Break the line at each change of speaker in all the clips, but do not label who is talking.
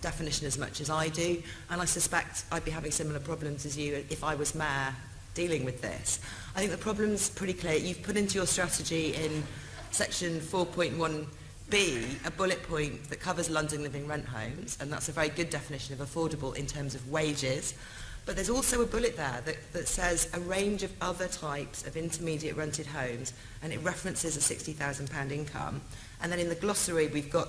definition as much as I do, and I suspect I'd be having similar problems as you if I was mayor dealing with this. I think the problem's pretty clear. You've put into your strategy in section 4.1b a bullet point that covers London living rent homes, and that's a very good definition of affordable in terms of wages. But there's also a bullet there that, that says a range of other types of intermediate rented homes, and it references a £60,000 income. And then in the glossary, we've got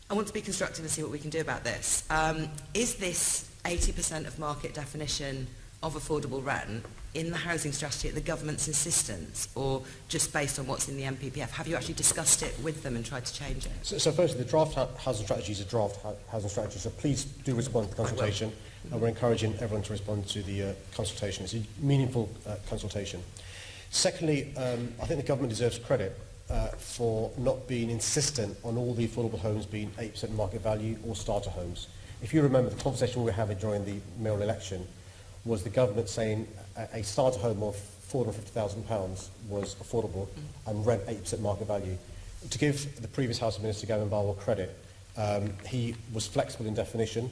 I want to be constructive and see what we can do about this. Um, is this 80% of market definition of affordable rent in the housing strategy at the government's insistence or just based on what's in the MPPF? Have you actually discussed it with them and tried to change it?
So, so firstly, the draft housing strategy is a draft housing strategy, so please do respond to the consultation. And we're encouraging everyone to respond to the uh, consultation. It's a meaningful uh, consultation. Secondly, um, I think the government deserves credit uh, for not being insistent on all the affordable homes being 8% market value or starter homes. If you remember the conversation we were having during the mayoral election, was the government saying a, a starter home of £450,000 was affordable and rent 8% market value. To give the previous Housing Minister, Gavin Barwell, credit, um, he was flexible in definition.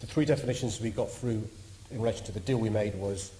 The three definitions we got through in relation to the deal we made was